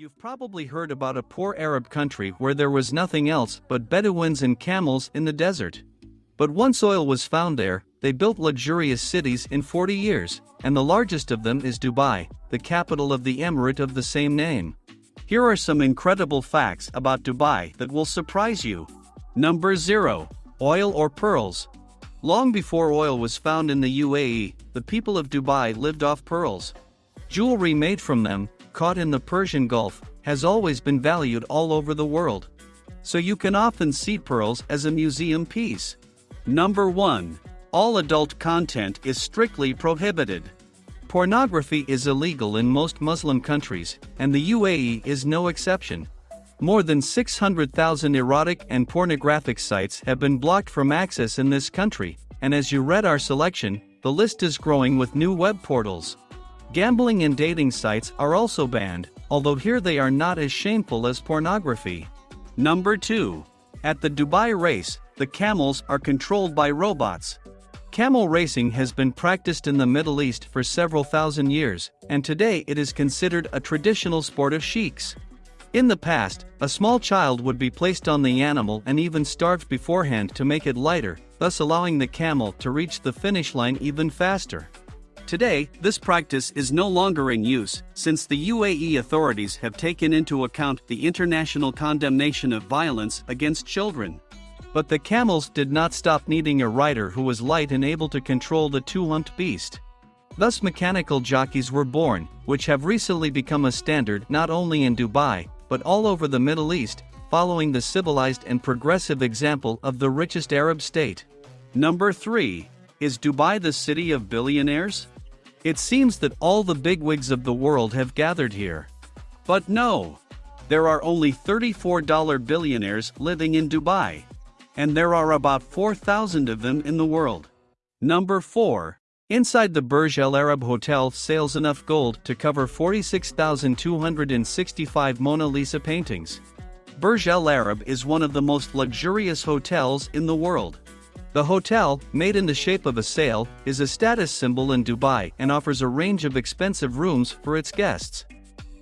You've probably heard about a poor Arab country where there was nothing else but Bedouins and camels in the desert. But once oil was found there, they built luxurious cities in 40 years, and the largest of them is Dubai, the capital of the emirate of the same name. Here are some incredible facts about Dubai that will surprise you. Number 0. Oil or pearls. Long before oil was found in the UAE, the people of Dubai lived off pearls. Jewelry made from them, caught in the Persian Gulf, has always been valued all over the world. So you can often see pearls as a museum piece. Number 1. All adult content is strictly prohibited. Pornography is illegal in most Muslim countries, and the UAE is no exception. More than 600,000 erotic and pornographic sites have been blocked from access in this country, and as you read our selection, the list is growing with new web portals. Gambling and dating sites are also banned, although here they are not as shameful as pornography. Number 2. At the Dubai race, the camels are controlled by robots. Camel racing has been practiced in the Middle East for several thousand years, and today it is considered a traditional sport of sheiks. In the past, a small child would be placed on the animal and even starved beforehand to make it lighter, thus allowing the camel to reach the finish line even faster. Today, this practice is no longer in use, since the UAE authorities have taken into account the international condemnation of violence against children. But the camels did not stop needing a rider who was light and able to control the two-humped beast. Thus mechanical jockeys were born, which have recently become a standard not only in Dubai, but all over the Middle East, following the civilized and progressive example of the richest Arab state. Number 3. Is Dubai the city of billionaires? It seems that all the bigwigs of the world have gathered here. But no! There are only $34 billionaires living in Dubai. And there are about 4,000 of them in the world. Number 4. Inside the Burj Al Arab Hotel sails enough gold to cover 46,265 Mona Lisa paintings. Burj Al Arab is one of the most luxurious hotels in the world. The hotel, made in the shape of a sail, is a status symbol in Dubai and offers a range of expensive rooms for its guests.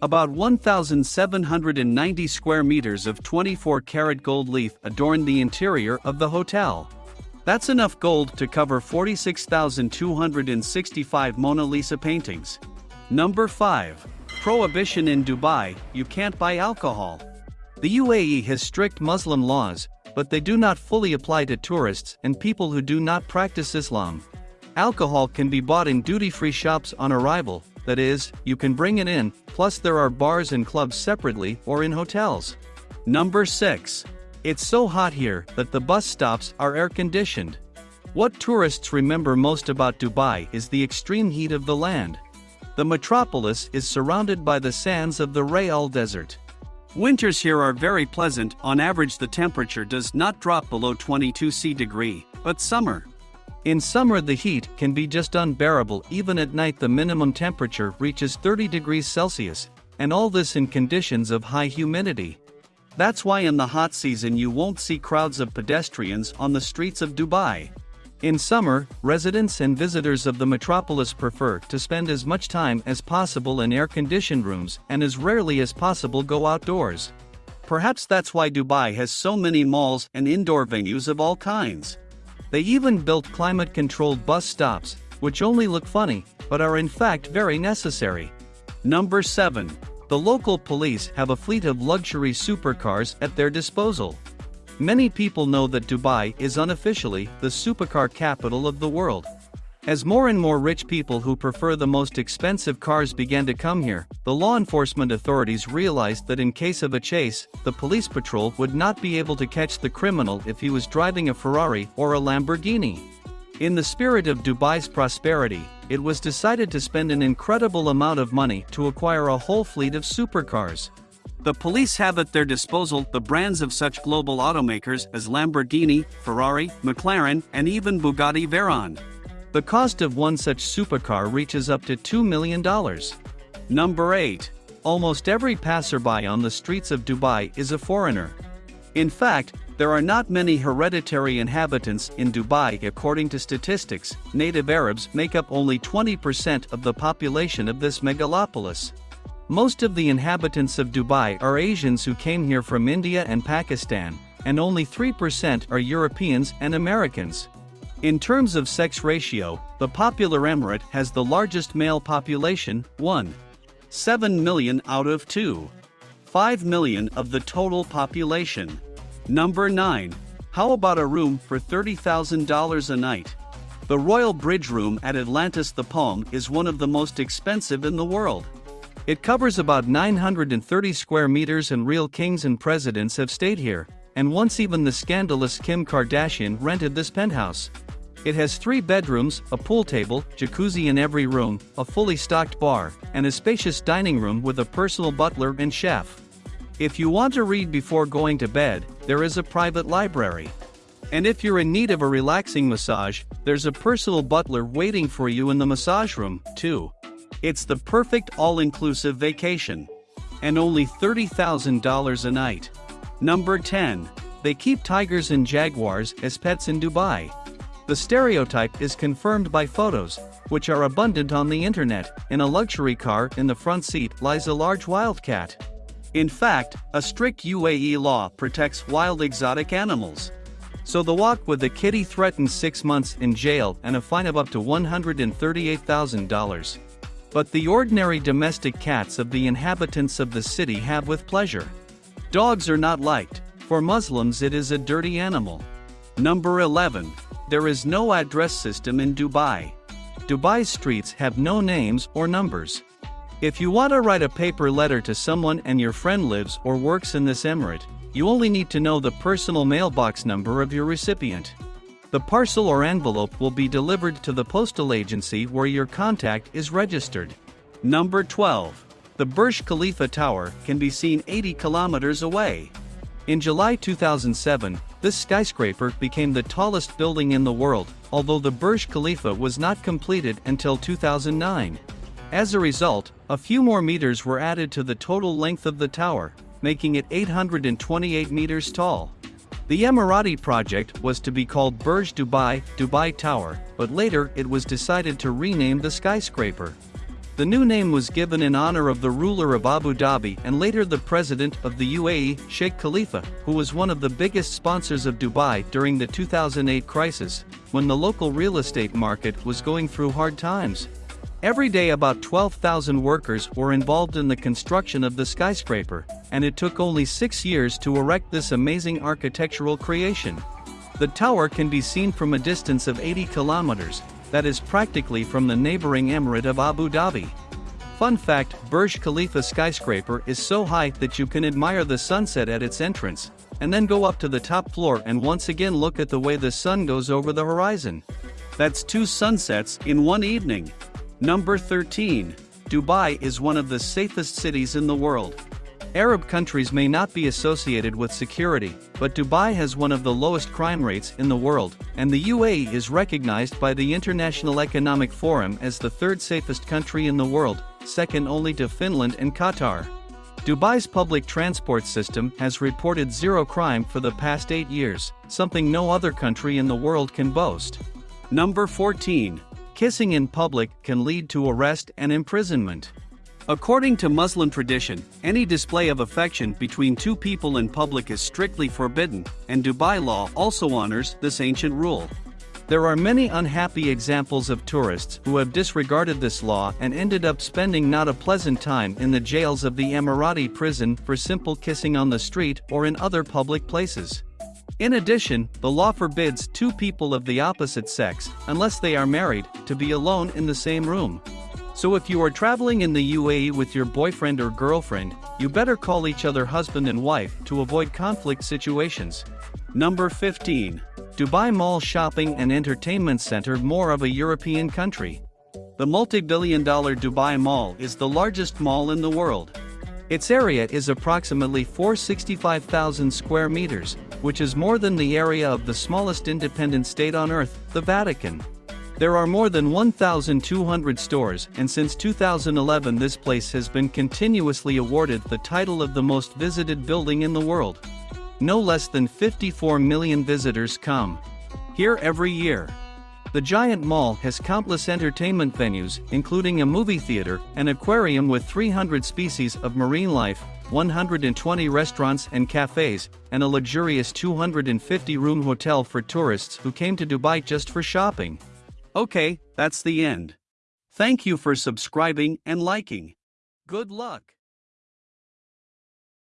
About 1,790 square meters of 24 karat gold leaf adorn the interior of the hotel. That's enough gold to cover 46,265 Mona Lisa paintings. Number 5. Prohibition in Dubai, you can't buy alcohol. The UAE has strict Muslim laws, but they do not fully apply to tourists and people who do not practice Islam. Alcohol can be bought in duty-free shops on arrival, that is, you can bring it in, plus there are bars and clubs separately or in hotels. Number 6. It's so hot here that the bus stops are air-conditioned. What tourists remember most about Dubai is the extreme heat of the land. The metropolis is surrounded by the sands of the Rayal Desert. Winters here are very pleasant, on average the temperature does not drop below 22 C degree, but summer. In summer the heat can be just unbearable even at night the minimum temperature reaches 30 degrees Celsius, and all this in conditions of high humidity. That's why in the hot season you won't see crowds of pedestrians on the streets of Dubai. In summer, residents and visitors of the metropolis prefer to spend as much time as possible in air-conditioned rooms and as rarely as possible go outdoors. Perhaps that's why Dubai has so many malls and indoor venues of all kinds. They even built climate-controlled bus stops, which only look funny, but are in fact very necessary. Number 7. The local police have a fleet of luxury supercars at their disposal. Many people know that Dubai is unofficially the supercar capital of the world. As more and more rich people who prefer the most expensive cars began to come here, the law enforcement authorities realized that in case of a chase, the police patrol would not be able to catch the criminal if he was driving a Ferrari or a Lamborghini. In the spirit of Dubai's prosperity, it was decided to spend an incredible amount of money to acquire a whole fleet of supercars. The police have at their disposal the brands of such global automakers as Lamborghini, Ferrari, McLaren, and even Bugatti Veyron. The cost of one such supercar reaches up to $2 million. Number 8. Almost every passerby on the streets of Dubai is a foreigner. In fact, there are not many hereditary inhabitants in Dubai according to statistics, native Arabs make up only 20% of the population of this megalopolis. Most of the inhabitants of Dubai are Asians who came here from India and Pakistan, and only 3% are Europeans and Americans. In terms of sex ratio, the popular emirate has the largest male population, 1. 7 million out of 2. 5 million of the total population. Number 9. How about a room for $30,000 a night? The Royal Bridge Room at Atlantis the Palm is one of the most expensive in the world. It covers about 930 square meters and real kings and presidents have stayed here, and once even the scandalous Kim Kardashian rented this penthouse. It has three bedrooms, a pool table, jacuzzi in every room, a fully stocked bar, and a spacious dining room with a personal butler and chef. If you want to read before going to bed, there is a private library. And if you're in need of a relaxing massage, there's a personal butler waiting for you in the massage room, too. It's the perfect all-inclusive vacation. And only $30,000 a night. Number 10. They keep tigers and jaguars as pets in Dubai. The stereotype is confirmed by photos, which are abundant on the internet. In a luxury car in the front seat lies a large wildcat. In fact, a strict UAE law protects wild exotic animals. So the walk with the kitty threatens six months in jail and a fine of up to $138,000 but the ordinary domestic cats of the inhabitants of the city have with pleasure. Dogs are not liked, for Muslims it is a dirty animal. Number 11. There is no address system in Dubai. Dubai's streets have no names or numbers. If you want to write a paper letter to someone and your friend lives or works in this emirate, you only need to know the personal mailbox number of your recipient. The parcel or envelope will be delivered to the postal agency where your contact is registered. Number 12. The Burj Khalifa Tower can be seen 80 kilometers away. In July 2007, this skyscraper became the tallest building in the world, although the Burj Khalifa was not completed until 2009. As a result, a few more meters were added to the total length of the tower, making it 828 meters tall. The Emirati project was to be called Burj Dubai, Dubai Tower, but later it was decided to rename the skyscraper. The new name was given in honor of the ruler of Abu Dhabi and later the president of the UAE, Sheikh Khalifa, who was one of the biggest sponsors of Dubai during the 2008 crisis, when the local real estate market was going through hard times. Every day about 12,000 workers were involved in the construction of the skyscraper, and it took only six years to erect this amazing architectural creation. The tower can be seen from a distance of 80 kilometers, that is practically from the neighboring emirate of Abu Dhabi. Fun fact, Burj Khalifa skyscraper is so high that you can admire the sunset at its entrance, and then go up to the top floor and once again look at the way the sun goes over the horizon. That's two sunsets in one evening. Number 13. Dubai is one of the safest cities in the world. Arab countries may not be associated with security, but Dubai has one of the lowest crime rates in the world, and the UAE is recognized by the International Economic Forum as the third safest country in the world, second only to Finland and Qatar. Dubai's public transport system has reported zero crime for the past eight years, something no other country in the world can boast. Number 14. Kissing in public can lead to arrest and imprisonment. According to Muslim tradition, any display of affection between two people in public is strictly forbidden, and Dubai law also honors this ancient rule. There are many unhappy examples of tourists who have disregarded this law and ended up spending not a pleasant time in the jails of the Emirati prison for simple kissing on the street or in other public places. In addition, the law forbids two people of the opposite sex, unless they are married, to be alone in the same room. So if you are traveling in the UAE with your boyfriend or girlfriend, you better call each other husband and wife to avoid conflict situations. Number 15. Dubai Mall Shopping and Entertainment Center more of a European country. The multi-billion dollar Dubai Mall is the largest mall in the world. Its area is approximately 465,000 square meters, which is more than the area of the smallest independent state on Earth, the Vatican. There are more than 1,200 stores, and since 2011, this place has been continuously awarded the title of the most visited building in the world. No less than 54 million visitors come here every year. The giant mall has countless entertainment venues, including a movie theater, an aquarium with 300 species of marine life, 120 restaurants and cafes, and a luxurious 250-room hotel for tourists who came to Dubai just for shopping. Okay, that's the end. Thank you for subscribing and liking. Good luck.